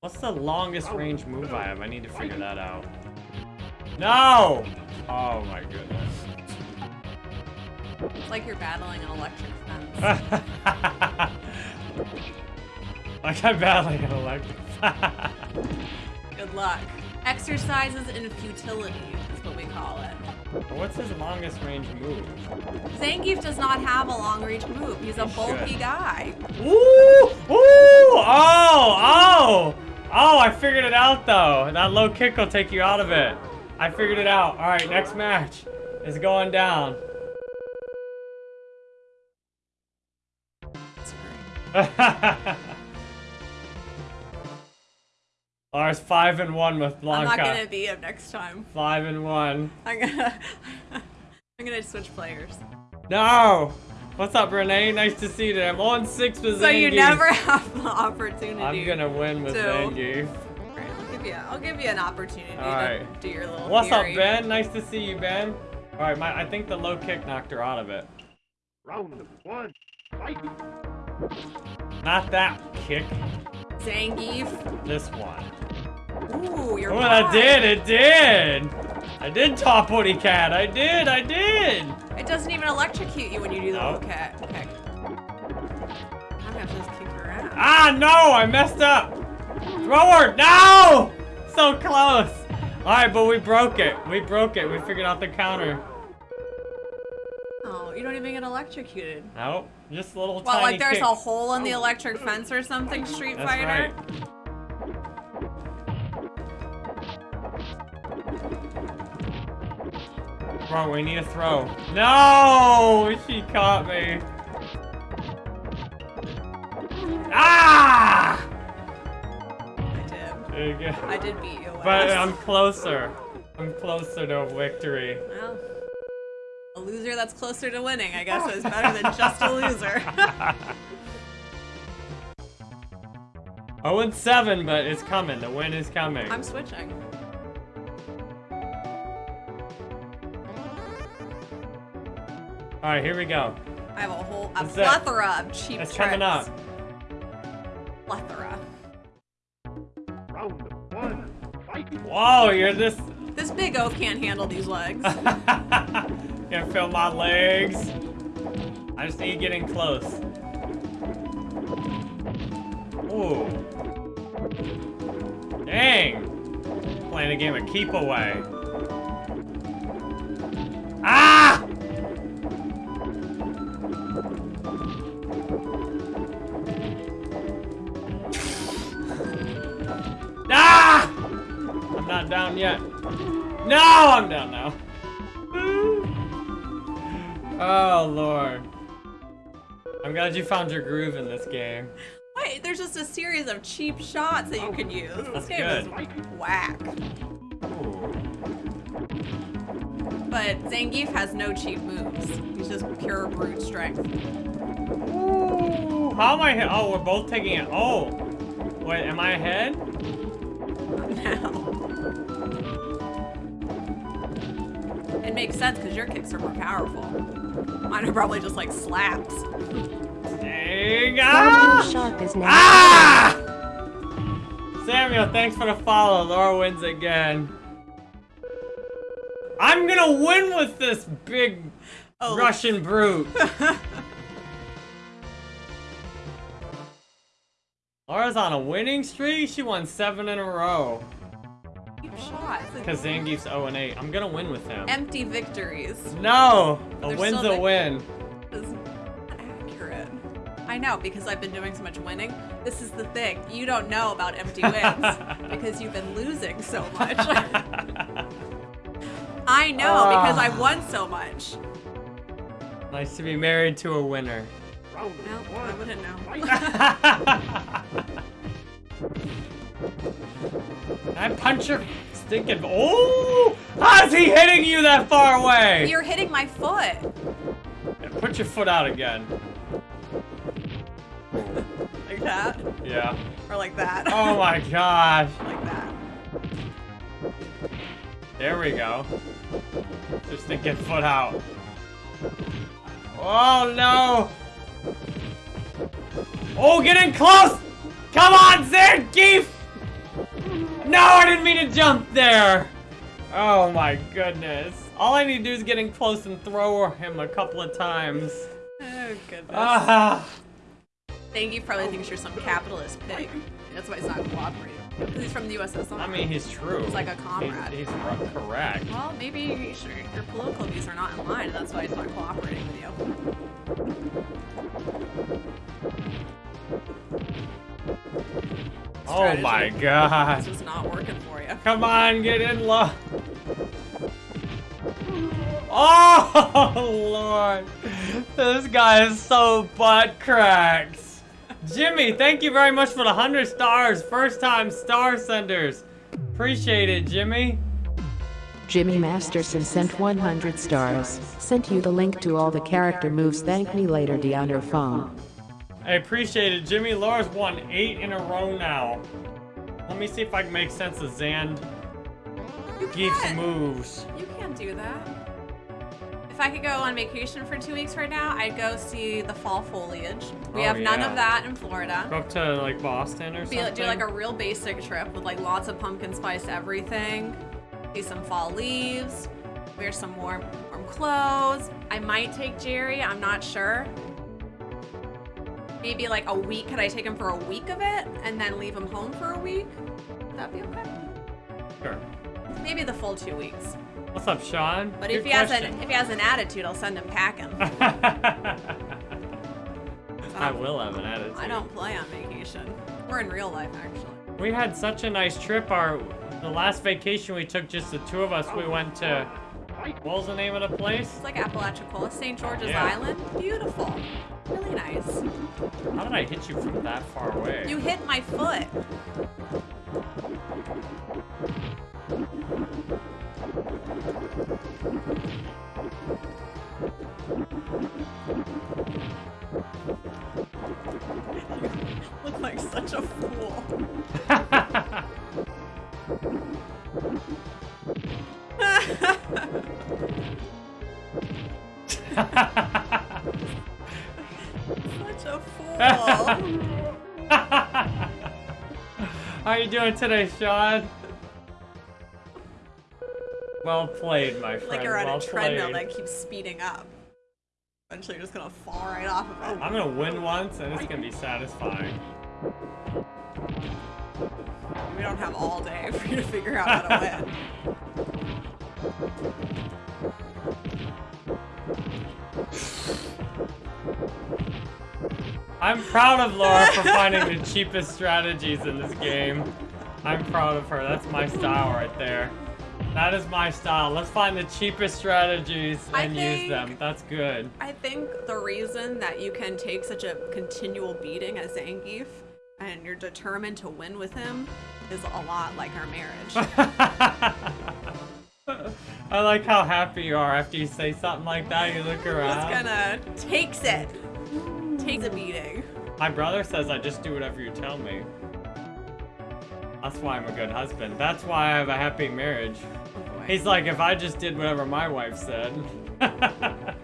What's the longest range move I have? I need to figure that out. No! Oh my goodness.
It's like you're battling an electric fence.
like I'm battling an electric.
Good luck. Exercises in futility is what we call it.
What's his longest range move?
Zangief does not have a long range move. He's a
He
bulky
should.
guy.
Ooh! Ooh! Oh! Oh! Oh, I figured it out though. That low kick will take you out of it. I figured it out. Alright, next match is going down. Lars five and one with
Blanka.
I'm
not gonna be him next time.
Five and one.
I'm gonna I'm gonna switch players.
No! What's up, Renee? Nice to see you. I'm on six with
So you never have the opportunity.
I'm gonna win with
to-
Zangief.
Alright, I'll give you I'll give you an opportunity to do your little
What's
theory.
up, Ben? Nice to see you, Ben. All right, my, I think the low kick knocked her out of it.
Round one. Fight.
Not that kick,
Zangief.
this one.
Ooh, you're
Oh,
right.
that did, it did. I did top woody cat. I did, I did.
It doesn't even electrocute you when you do the
No.
little cat. Okay. I'm gonna just kick her ass.
Ah, no, I messed up. Throw her, no! So close. All right, but we broke it. We broke it. We figured out the counter.
Oh, you don't even get electrocuted.
Nope, just a little
Well,
tiny
like there's
kick.
a hole in the electric fence or something, Street
That's
Fighter?
right. Bro, we need a throw. No! She caught me. Ah!
I did.
There you go.
I did beat you.
But I'm closer. I'm closer to victory.
Well, a loser that's closer to winning, I guess, is better than just a loser.
0 and 7, but it's coming. The win is coming.
I'm switching.
Alright, here we go.
I have a whole a
What's that?
plethora of cheap
It's
tricks.
coming up.
Plethora.
Round one. Fight.
Whoa, you're this.
This big oaf can't handle these legs.
Can't feel my legs. I just need getting close. Ooh. Dang. Playing a game of keep away. Down yet. No, I'm down now. Oh, Lord. I'm glad you found your groove in this game.
Wait, there's just a series of cheap shots that you can use.
That's
This game
good.
is whack.
Ooh.
But Zangief has no cheap moves. He's just pure brute strength.
Ooh. How am I? Oh, we're both taking it. Oh. Wait, am I ahead?
now. Makes sense because your kicks are more powerful. Mine are probably just like slaps.
Dang.
Barbecue
Ah!
Shark is now.
Ah! Samuel, thanks for the follow. Laura wins again. I'm gonna win with this big
Oh.
Russian brute. Laura's on a winning streak. She won seven in a row.
Shots.
Because Zangief's 0 and 8. I'm gonna win with him.
Empty victories.
No! A
They're
win's a win.
is not accurate. I know because I've been doing so much winning. This is the thing. You don't know about empty wins because you've been losing so much. I know because I
Ah.
won so much.
nice to be married to a winner.
Round
Well, I wouldn't know.
I punch your stinking. Oh! How's he hitting you that far away?
You're hitting my foot.
And Put your foot out again.
Like that.
Yeah.
Or like that.
Oh my gosh.
like that.
There we go. Just to get foot out. Oh no! Oh, getting close! Come on, Zangief! No, I didn't mean to jump there! Oh my goodness. All I need to do is get in close and throw him a couple of times.
Oh goodness.
Ah!
Thank you probably thinks you're some capitalist pig. That's why he's not cooperating. He's from the USSR.
I mean, he's true.
He's like a comrade.
He's, he's correct.
well, maybe you should- your political views are not in line. and That's why he's not cooperating with you.
Oh my god.
It's just not working for you.
Come on, get in, love. Oh, Lord. This guy is so butt cracks. Jimmy, thank you very much for the 100 stars. First time star senders. Appreciate it, Jimmy.
Jimmy Masterson sent 100 stars. Sent you the link to all the character moves. Thank me later, D on your phone.
I appreciate it. Jimmy Laura's won eight in a row now. Let me see if I can make sense of Zand
You
Geef's moves.
You can't do that. If I could go on vacation for two weeks right now, I'd go see the fall foliage. We
Oh,
have none
yeah.
of that in Florida.
Go up to like Boston or
Be,
something.
do like a real basic trip with like lots of pumpkin spice everything. See some fall leaves. Wear some warm warm clothes. I might take Jerry. I'm not sure. Maybe like a week. Could I take him for a week of it and then leave him home for a week? Would that be okay?
Sure.
Maybe the full two weeks.
What's up, Sean?
But
Good
if he has an if he has an attitude, I'll send him packing.
I um, will have an attitude.
I don't play on vacation. We're in real life actually.
We had such a nice trip. Our the last vacation we took, just the two of us. We went to what was the name of the place?
It's like Apalachicola, St. George's
Yeah.
Island. Beautiful. Really nice.
How did I hit you from that far away?
You hit my foot. You look like such a fool. Such
winner today, Sean. Well played, my friend.
Like you're on
well
a treadmill
played.
that keeps speeding up. Eventually, you're just gonna fall right off of it.
I'm gonna win once, and it's gonna be satisfying.
We don't have all day for you to figure out how to win.
I'm proud of Laura for finding the cheapest strategies in this game. I'm proud of her. That's my style right there. That is my style. Let's find the cheapest strategies and use them. That's good.
I think the reason that you can take such a continual beating as Zangief and you're determined to win with him is a lot like our marriage.
I like how happy you are after you say something like that. You look around.
Just gonna takes it. Takes a beating.
My brother says I just do whatever you tell me. That's why I'm a good husband. That's why I have a happy marriage. He's like, if I just did whatever my wife said.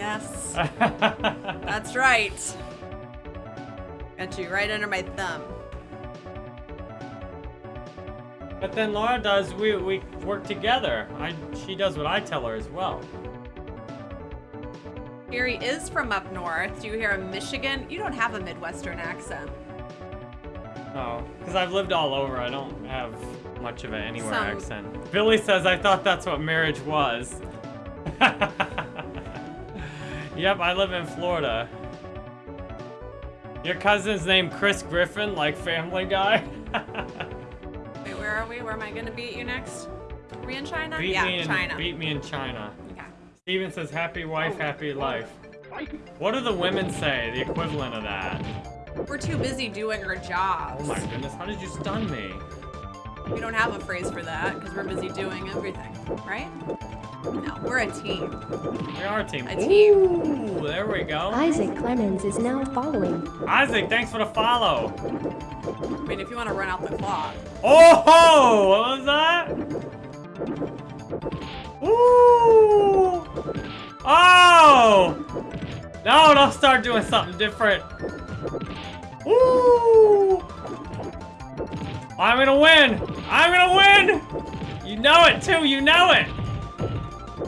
Yes, that's right. Got you right under my thumb.
but then Laura does, we, we work together. I, she does what I tell her as well.
Gary is from up north. Do you hear him Michigan? You don't have a Midwestern accent.
Oh, because I've lived all over. I don't have much of an anywhere
Some-
accent. Billy says, I thought that's what marriage was. yep, I live in Florida. Your cousin's named Chris Griffin, like Family Guy?
Wait, where are we? Where am I gonna beat you next? Are we in China?
beat
yeah,
in,
China.
Beat me in China.
Okay.
Steven says, happy wife, oh. happy life. What do the women say, the equivalent of that?
We're too busy doing our jobs.
Oh my goodness, how did you stun me?
We don't have a phrase for that because we're busy doing everything, right? No, we're a team.
We are a team.
A team.
Ooh, there we go.
Isaac Clemens is now following.
Isaac, thanks for the follow.
I mean, if you want to run out the clock.
Oh, what was that? Ooh! Oh! No, don't start doing something different. Ooh! I'm gonna win! I'm gonna win! You know it too, you know it!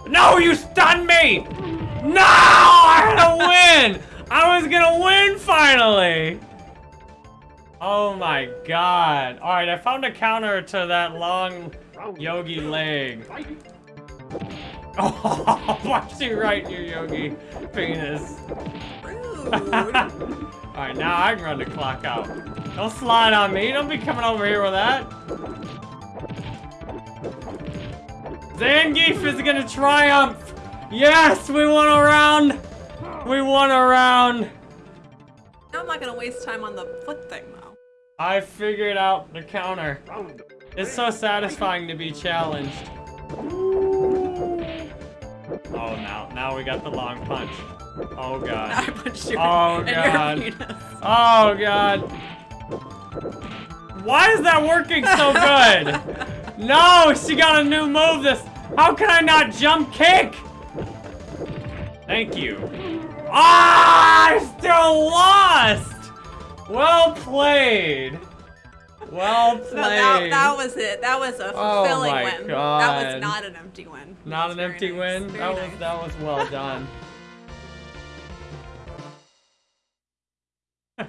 No, you stunned me! No! I'm gonna win! I was gonna win finally! Oh my god. Alright, I found a counter to that long yogi leg. Oh, watch you right in your yogi penis. Alright, now I can run the clock out. Don't slide on me. Don't be coming over here with that. Zangief is gonna triumph. Yes, we won a round. We won a round.
now I'm not gonna waste time on the foot thing though.
I figured out the counter. It's so satisfying to be challenged. Oh, now, now we got the long punch. Oh God.
I punched you
Oh, God. Oh god. Why is that working so good? No, she got a new move. This. How can I not jump kick? Thank you. Ah, I still lost. Well played. Well played.
That, that was it. That was a
Oh
fulfilling
my
win. That was not an empty win.
Not an empty
very
win.
nice.
That
Very
was that was well done.
I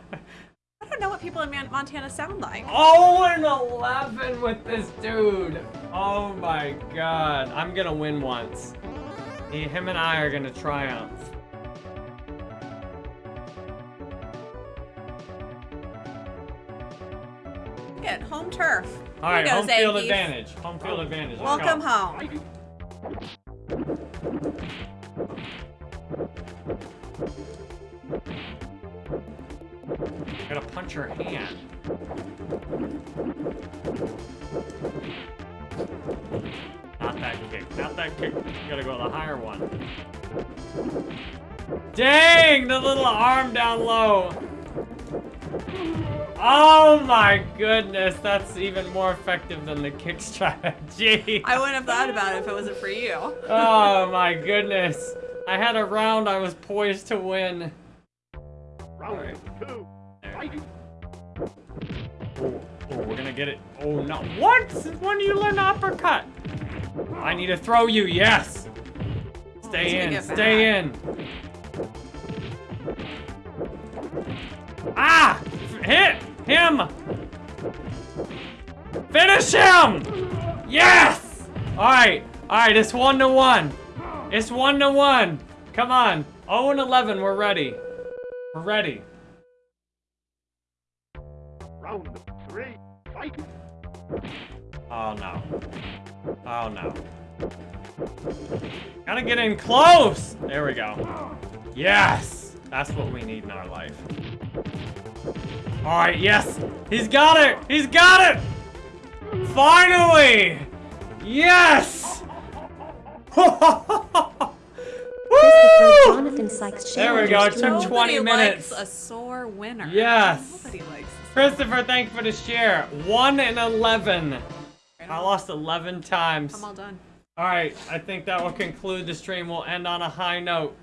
don't know what people in Montana sound like.
Oh and eleven with this dude. Oh my god. I'm gonna win once. He, him and I are gonna triumph.
Home turf.
All right, home field
Zangief.
advantage. Home field advantage. Let's
Welcome
go.
home.
Gotta punch her hand. Not that kick. Not that kick. You gotta go to the higher one. Dang! The little arm down low. Oh my goodness, that's even more effective than the kick strategy.
I wouldn't have thought about it if it wasn't for you.
oh my goodness. I had a round I was poised to win.
Round
Alright.
two. Fight!
Oh, oh, we're gonna get it. Oh no. What? When do you learn to uppercut? I need to throw you, yes! Stay
Let's
in,
get
stay in. Ah! Hit him! Finish him! Yes! Alright, alright, it's one to one. It's one to one. Come on. 0 and 11, we're ready. We're ready.
Round three. Fight.
Oh no. Oh no. Gotta get in close! There we go. Yes! That's what we need in our life. Alright, yes! He's got it! He's got it! Finally! Yes!
Jonathan Sykes
There we go, it took
stream.
20 minutes.
a sore winner.
Yes. Christopher, thank you for the share. 1 and 11. I lost 11 times.
I'm all done.
Alright, I think that will conclude the stream. We'll end on a high note.